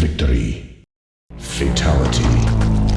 victory. Fatality.